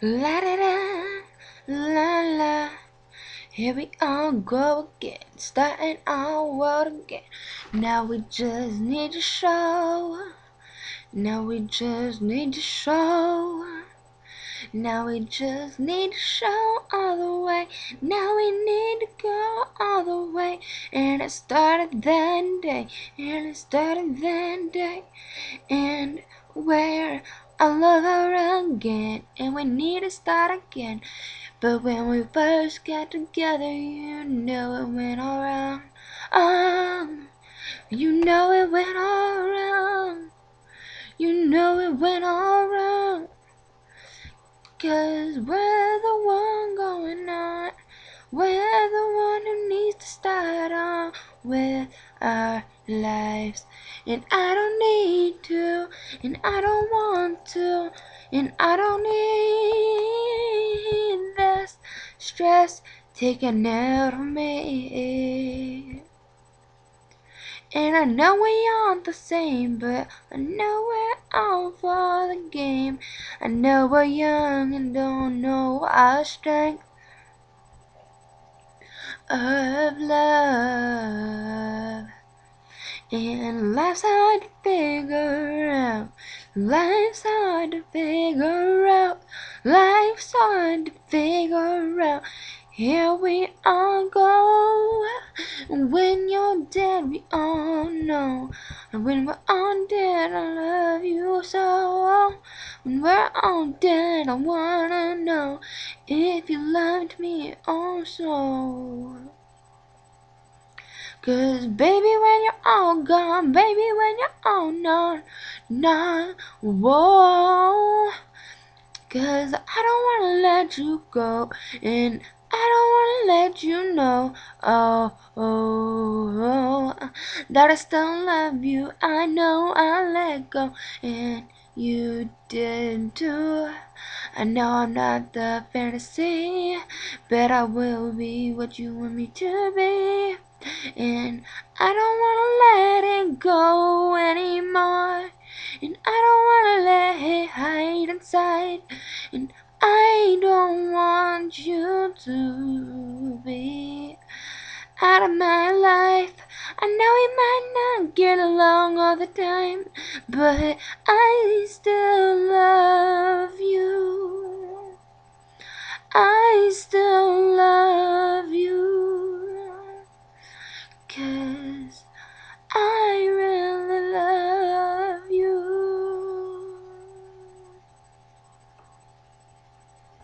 La da da, la la. Here we all go again, starting our world again. Now we just need to show. Now we just need to show. Now we just need to show all the way. Now we need to go all the way. And it started that day. And it started that day. And where I love her again. And we need to start again. But when we first got together, you know it went all wrong. Um, you know it went all wrong. You know it went all wrong. Cause we're the one going on. We're the one who needs to start on with our lives. And I don't need to, and I don't want to, and I don't need this stress taken out of me. And I know we aren't the same, but I know we're all for the game. I know we're young and don't know our strength of love. And life's hard to figure out. Life's hard to figure out. Life's hard to figure out. Here we all go. When you're dead, we all know. And when we're all dead, I love you so. When we're all dead, I wanna know if you loved me also. Cause baby, when you're all gone, baby, when you're all gone, nah, whoa. Cause I don't wanna let you go, and I don't wanna let you know, oh, oh, oh, that I still love you. I know I let go, and you did too. I know I'm not the fantasy, but I will be what you want me to be. And I don't wanna let it go anymore. And I don't wanna let it hide inside. And I don't want you to be out of my life. I know we might not get along all the time, but I still love you. I still